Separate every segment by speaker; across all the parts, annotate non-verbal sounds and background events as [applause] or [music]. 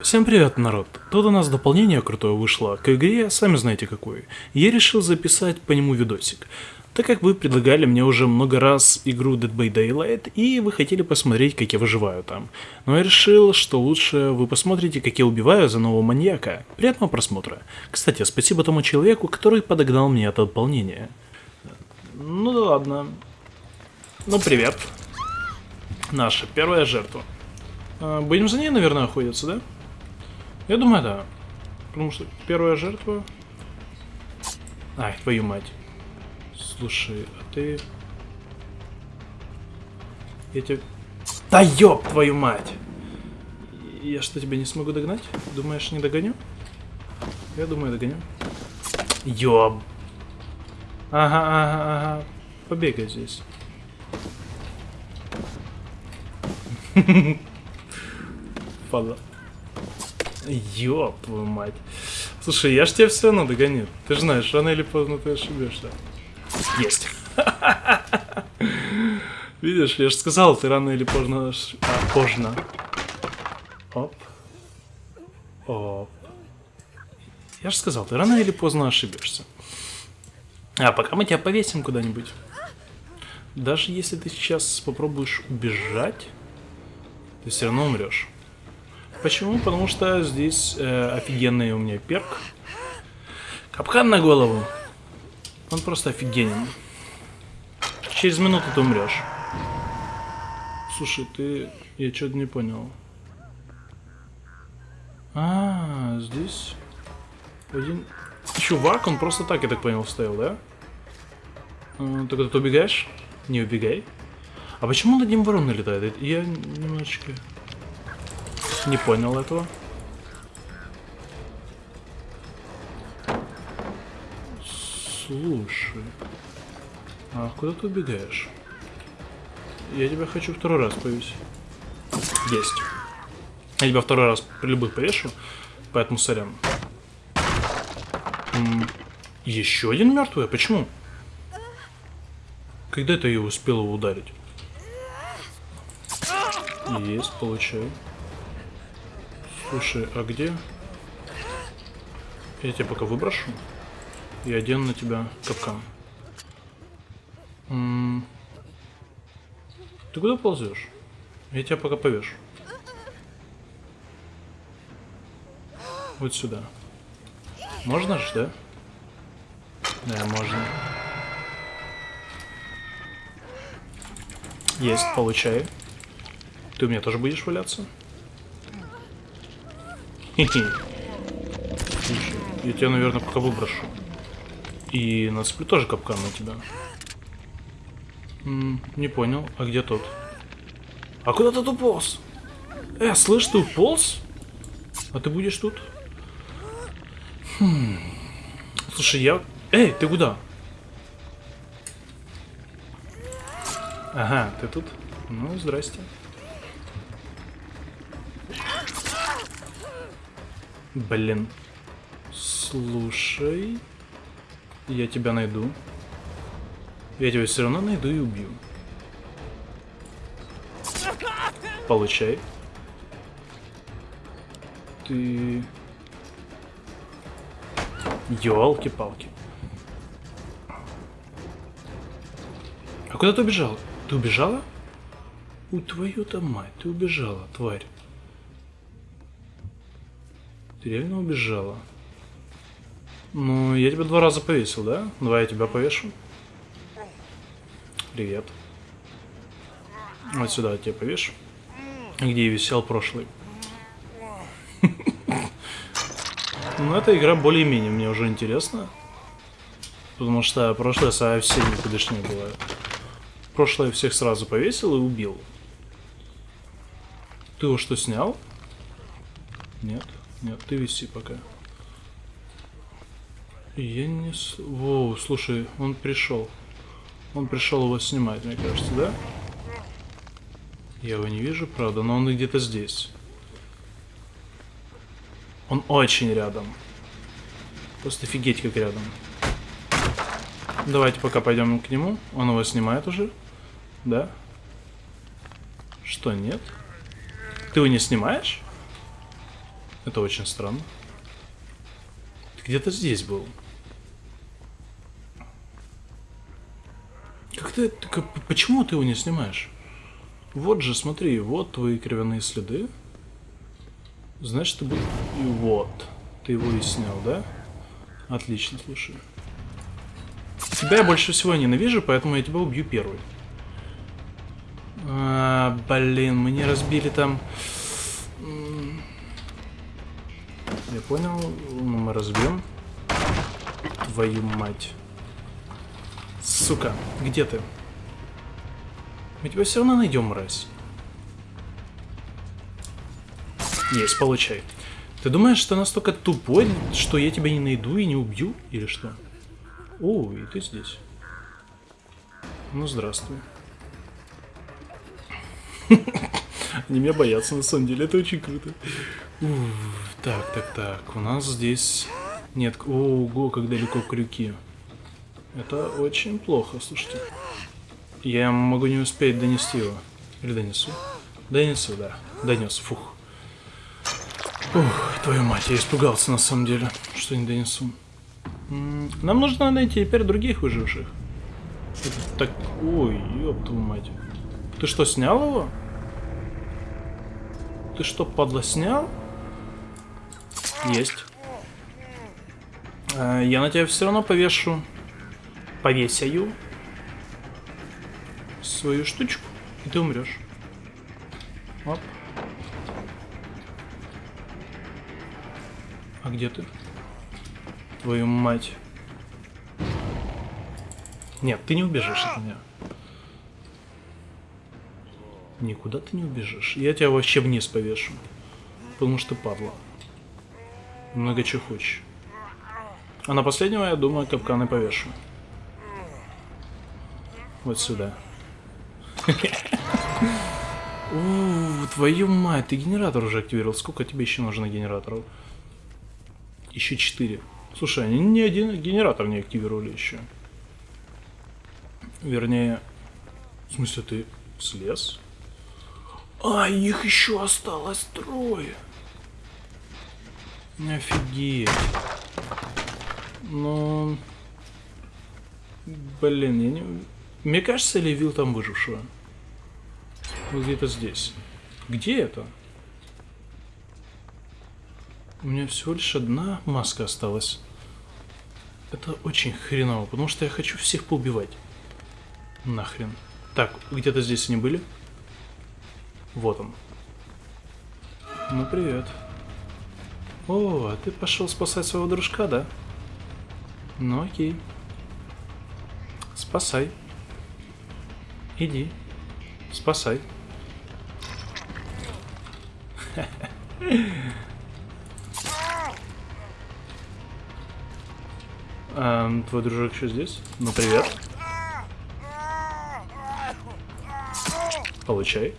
Speaker 1: Всем привет, народ! Тут у нас дополнение крутое вышло к игре, сами знаете какое. Я решил записать по нему видосик. Так как вы предлагали мне уже много раз игру Dead by Daylight, и вы хотели посмотреть, как я выживаю там. Но я решил, что лучше вы посмотрите, как я убиваю за нового маньяка. Приятного просмотра. Кстати, спасибо тому человеку, который подогнал мне это дополнение. Ну да ладно. Ну привет. Наша первая жертва. А, Будем за ней, наверное, охотиться, да? Я думаю, да. Потому что первая жертва... Ай, твою мать. Слушай, а ты... Я тебе... Да ёб твою мать! Я что, тебя не смогу догнать? Думаешь, не догоню? Я думаю, догоню. Ёб. Ага, ага, ага. Побегай здесь. [laughs] Падла. Ёб твою мать. Слушай, я ж тебя все равно догоню. Ты же знаешь, рано или поздно ты ошибешься. Есть. [laughs] Видишь, я же сказал, ты рано или поздно... А, поздно. Оп. Оп. Я же сказал, ты рано или поздно ошибешься. А пока мы тебя повесим куда-нибудь. Даже если ты сейчас попробуешь убежать, ты все равно умрешь. Почему? Потому что здесь э, офигенный у меня перк. Капкан на голову. Он просто офигенен. Через минуту ты умрешь. Слушай, ты... Я что-то не понял. А, здесь один чувак, он просто так, я так понял, стоял, да? А, Ты куда-то убегаешь? Не убегай. А почему над ним ворона летает? Я немножечко не понял этого. Слушай. А куда ты убегаешь? Я тебя хочу второй раз повесить. Есть. Я тебя второй раз при любых повешу, поэтому сорян. М, Еще один мертвый? А Почему? Когда ты ее успела ударить? Есть, получай. Слушай, а где? Я тебя пока выброшу. И одену на тебя капкан. М, Ты куда ползешь? Я тебя пока повешу. Вот сюда. Можно же, да? Да, можно. Есть, получай. Ты у меня тоже будешь валяться? [laughs] Я тебя, наверное, пока выброшу. И нацеплю тоже капкан на тебя. Не понял, а где тот? А куда ты уполз? Э, слышь, ты уполз? А ты будешь тут? Хм. Слушай, я... Эй, ты куда? Ага, ты тут? Ну, здрасте. Блин. Слушай. Я тебя найду. Я тебя все равно найду и убью. Получай. Ты... Ёлки-палки. А куда ты убежал? Ты убежала? У твою-то мать, ты убежала, тварь. Ты реально убежала? Ну, я тебя два раза повесил, да? Давай я тебя повешу. Привет. Вот сюда я тебя повешу. Где я висел прошлый. [laughs] Ну, эта игра более-менее мне уже интересна. Потому что прошлая совсем никудышнее была. Прошлое всех сразу повесил и убил. Ты его что, снял? Нет, нет, ты виси пока. Я не... Воу, слушай, он пришел. Он пришел его снимать, мне кажется, да? Я его не вижу, правда, но он где-то здесь. Он очень рядом. Просто офигеть как рядом. Давайте пока пойдем к нему. Он его снимает уже. Да? Что, нет? Ты его не снимаешь? Это очень странно. Где-то здесь был. Как ты... Почему ты его не снимаешь? Вот же, смотри, вот твои кровяные следы. Значит, ты был... И вот. Ты его и снял, да? Отлично, слушай. Тебя я больше всего ненавижу, поэтому я тебя убью первый. А, блин, мы не разбили там... понял, ну, мы разбьем. Твою мать. Сука, где ты? Мы тебя все равно найдем, мразь. Есть, получай. Ты думаешь, что настолько тупой, что я тебя не найду и не убью? Или что? О, и ты здесь. Ну, здравствуй. [laughs] Они меня боятся, на самом деле, это очень круто. Так, так, так, у нас здесь... Нет, ого, как далеко крюки. Это очень плохо, слушайте. Я могу не успеть донести его. Или донесу? Донесу, да. Донес, фух. Ух, твою мать, я испугался на самом деле, что не донесу. Нам нужно найти теперь других выживших. Это так... Ой, ёб твою мать. Ты что, снял его? Ты что, падла, снял? Есть. А, я на тебя все равно повешу. Повесяю. Свою штучку. И ты умрешь. Оп. А где ты? Твою мать. Нет, ты не убежишь от меня. Никуда ты не убежишь. Я тебя вообще вниз повешу. Потому что падла. Много чего хочешь. А на последнего, я думаю, капканы повешу. Вот сюда. [laughs] Ууу, твою мать, ты генератор уже активировал. Сколько тебе еще нужно генераторов? Еще четыре. Слушай, они ни один генератор не активировали еще. Вернее, в смысле, ты слез? А, их еще осталось трое. Офигеть. Ну... Блин, я не... Мне кажется, или вил там выжившего? Вот где-то здесь. Где это? У меня всего лишь одна маска осталась. Это очень хреново, потому что я хочу всех поубивать. Нахрен. Так, где-то здесь они были? Вот он. Ну, привет. О, а ты пошел спасать своего дружка, да? Ну, окей. Спасай. Иди. Спасай. [laughs] Эм, твой дружок еще здесь? Ну, привет. Получай.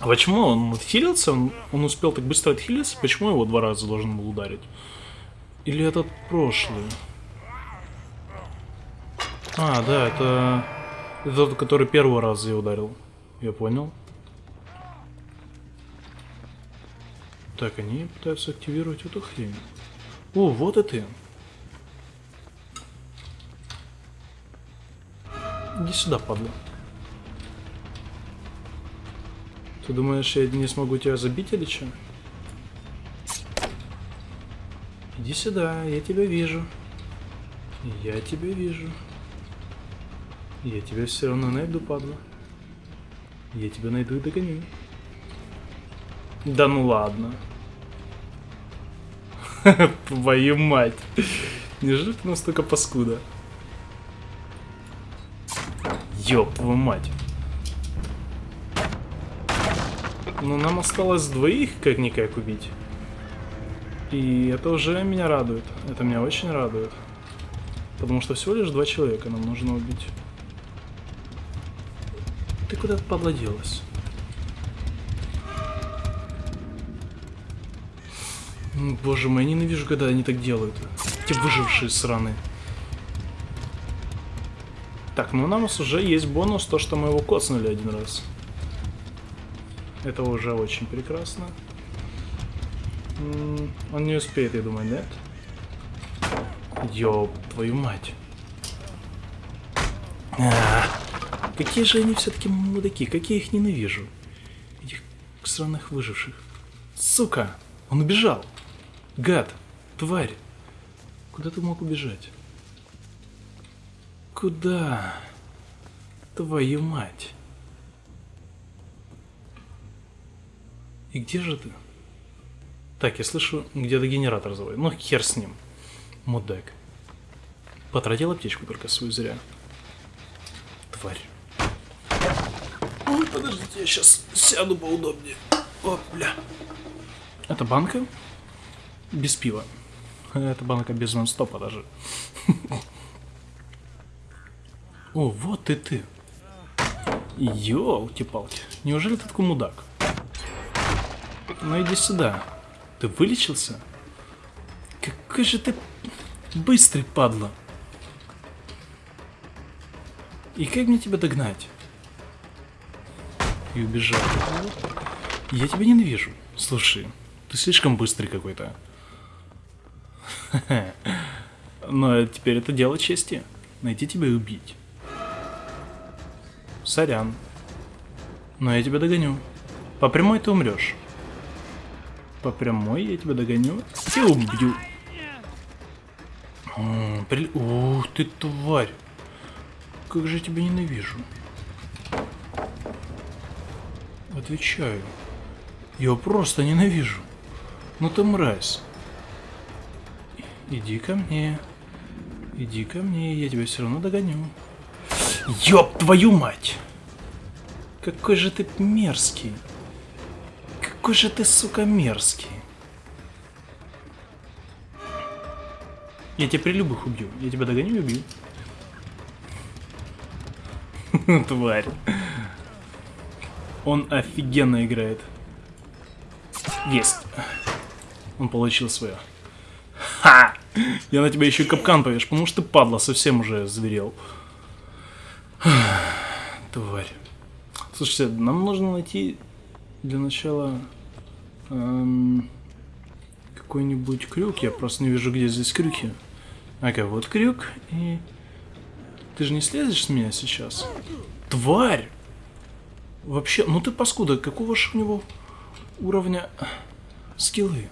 Speaker 1: А почему он отхилился? Он, он успел так быстро отхилиться? Почему его два раза должен был ударить? Или этот прошлый? А, да, это... Это тот, который первый раз я ударил. Я понял. Так, они пытаются активировать эту хрень. О, вот и ты. Иди сюда, падла. Ты думаешь, я не смогу тебя забить или что? Иди сюда, я тебя вижу. Я тебя вижу. Я тебя все равно найду, падла. Я тебя найду и догоню. Да ну ладно. [laughs] Твою мать. Неужели ты настолько паскуда? Ёб твою мать. Но нам осталось двоих как-никак убить. И это уже меня радует. Это меня очень радует. Потому что всего лишь два человека нам нужно убить. Ты куда-то подладилась. Боже мой, я ненавижу, когда они так делают. Эти выжившие сраны. Так, ну у нас уже есть бонус, то, что мы его коцнули один раз. Это уже очень прекрасно. Он не успеет, я думаю, нет? Ёб, твою мать. А, какие же они все-таки мудаки, как я их ненавижу. Этих сраных выживших. Сука, он убежал. Гад, тварь. Куда ты мог убежать? Куда? Твою мать. И где же ты? Так, я слышу, где-то генератор заводит. Ну, хер с ним. Мудак. Потратил аптечку только свою зря. Тварь. Ой, подождите, я сейчас сяду поудобнее. О, бля. Это банка? Без пива. Это банка без нон-стопа даже. О, вот и ты. Ёлки-палки. Неужели ты такой мудак? Ну иди сюда. Ты вылечился? Какой же ты быстрый, падла. И как мне тебя догнать? И убежал. Я тебя ненавижу. Слушай, ты слишком быстрый какой-то. [laughs] Но теперь это дело чести. Найти тебя и убить. Сорян. Но я тебя догоню. По прямой ты умрешь. По прямой я тебя догоню и убью. М, при- Ух ты, тварь. Как же я тебя ненавижу. Отвечаю. Я его просто ненавижу. Ну ты мразь. Иди ко мне. Иди ко мне, я тебя все равно догоню. Ёб твою мать! Какой же ты мерзкий. Какой же ты, сука, мерзкий. Я тебя при любых убью. Я тебя догоню и убью. [laughs] Тварь. Он офигенно играет. Есть. Он получил свое. Ха! Я на тебя еще и капкан повеш, потому что ты, падла, совсем уже зверел. Тварь. Слушайте, нам нужно найти для начала эм, какой-нибудь крюк. Я просто не вижу, где здесь крюки. Ага, вот крюк. И ты же не слезешь с меня сейчас? Тварь! Вообще, ну ты паскуда, какого же у него уровня скиллы?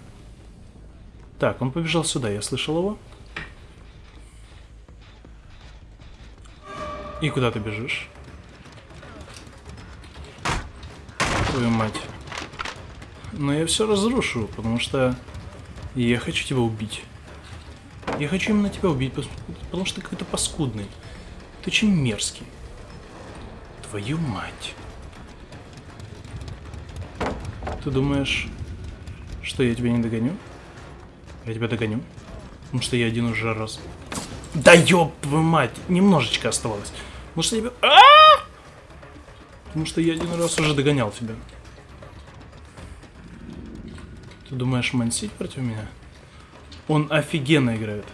Speaker 1: Так, он побежал сюда, я слышал его. И куда ты бежишь? Твою мать. Но я все разрушу, потому что я хочу тебя убить. Я хочу именно тебя убить, потому что ты какой-то паскудный. Ты очень мерзкий. Твою мать. Ты думаешь, что я тебя не догоню? Я тебя догоню. Потому что я один уже раз. Да ёб твою мать! Немножечко оставалось. Потому я тебя... А! Потому что я один раз уже догонял тебя. Ты думаешь мансить против меня? Он офигенно играет.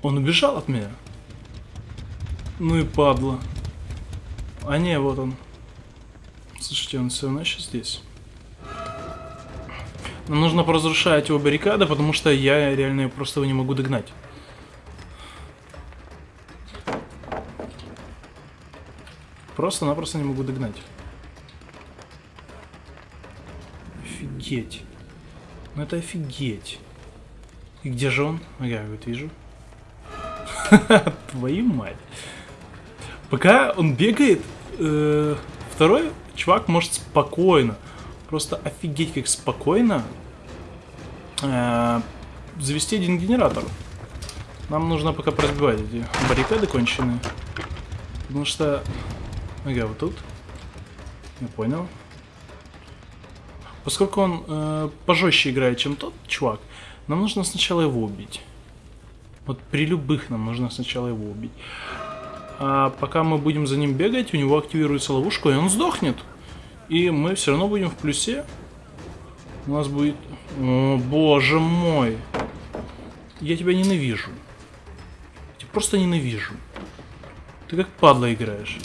Speaker 1: Он убежал от меня? Ну и падла. А не, вот он. Слушайте, он все равно еще здесь. Нам нужно поразрушать его баррикады, потому что я реально просто его не могу догнать. Просто-напросто не могу догнать. Офигеть. Ну это офигеть. И где же он? Ага, вот вижу. [laughs] Твою мать. Пока он бегает, э, второй чувак может спокойно, просто офигеть как спокойно э, завести один генератор. Нам нужно пока разбивать эти баррикады конченые. Потому что... Ага, вот тут. Я понял. Поскольку он э, пожестче играет, чем тот чувак, нам нужно сначала его убить. Вот при любых нам нужно сначала его убить. А пока мы будем за ним бегать, у него активируется ловушка, и он сдохнет. И мы все равно будем в плюсе. У нас будет... О, боже мой. Я тебя ненавижу. Я тебя просто ненавижу. Ты как падла играешь.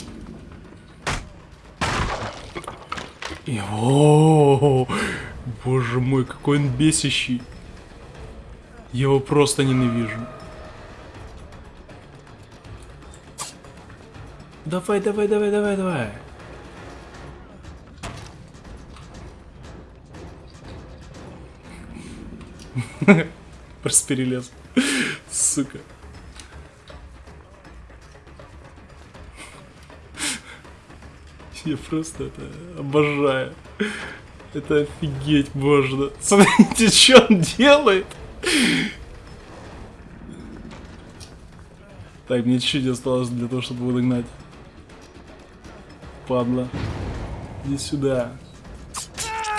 Speaker 1: И о, боже мой, какой он бесящий. Я его просто ненавижу. Давай, давай, давай, давай, давай. [laughs] Просто перелез. Сука. [laughs] Я просто это обожаю. Это офигеть можно. [laughs] Смотрите, что он делает. Так, мне чуть-чуть осталось для того, чтобы его догнать. Падла. Иди сюда.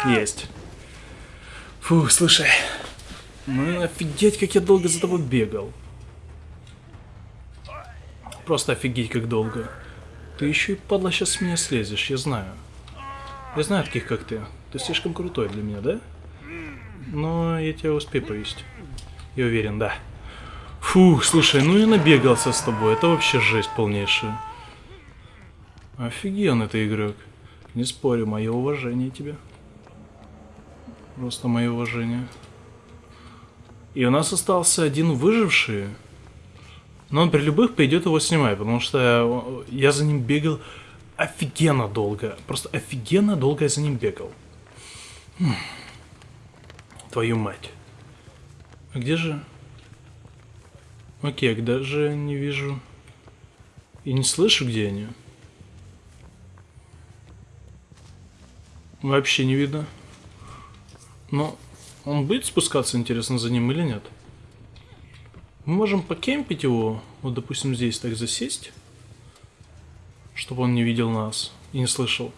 Speaker 1: Есть. Фух, слушай. Ну офигеть, как я долго за тобой бегал. Просто офигеть, как долго. Ты еще и, падла, сейчас с меня слезешь, я знаю. Я знаю таких, как ты. Ты слишком крутой для меня, да? Но я тебя успею повесить. Я уверен, да. Фух, слушай, ну я набегался с тобой. Это вообще жесть полнейшая. Офигенный ты игрок. Не спорю, мое уважение тебе. Просто мое уважение. И у нас остался один выживший. Но он при любых пойдет его снимать, потому что я за ним бегал офигенно долго. Просто офигенно долго я за ним бегал. Хм. Твою мать. А где же... Окей, даже не вижу... И не слышу, где они. Вообще не видно. Но он будет спускаться, интересно, за ним или нет? Мы можем покемпить его, вот, допустим, здесь так засесть, чтобы он не видел нас и не слышал.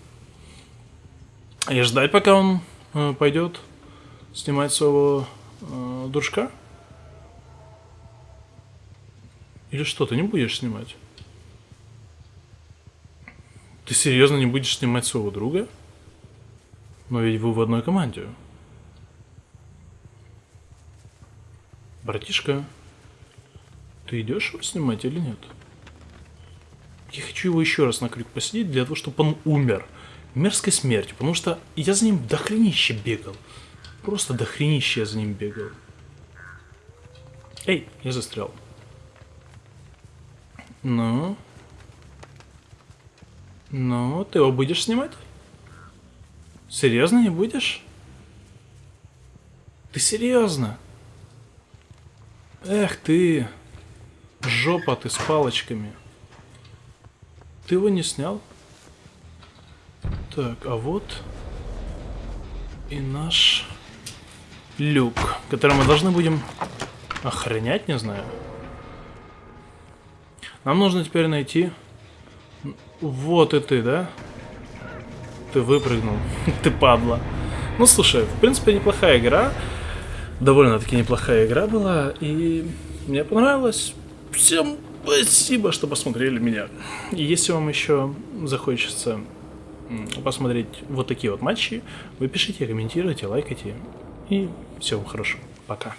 Speaker 1: И ждать, пока он э, пойдет снимать своего э, дружка. Или что, ты не будешь снимать? Ты серьезно не будешь снимать своего друга? Но ведь вы в одной команде. Братишка, ты идешь его снимать или нет? Я хочу его еще раз на крюк посидеть для того, чтобы он умер. Мерзкой смертью, потому что я за ним дохренище бегал. Просто дохренище я за ним бегал. Эй, я застрял. Ну? Ну, ты его будешь снимать? Серьезно не будешь? Ты серьезно? Эх ты, жопа ты с палочками. Ты его не снял? Так, а вот и наш люк, который мы должны будем охранять, не знаю. Нам нужно теперь найти... Вот и ты, да? Ты выпрыгнул. [laughs] ты падла. Ну, слушай, в принципе, неплохая игра. Довольно-таки неплохая игра была. И мне понравилось. Всем спасибо, что посмотрели меня. И если вам еще захочется посмотреть вот такие вот матчи, вы пишите, комментируйте, лайкайте. И всего хорошего. Пока.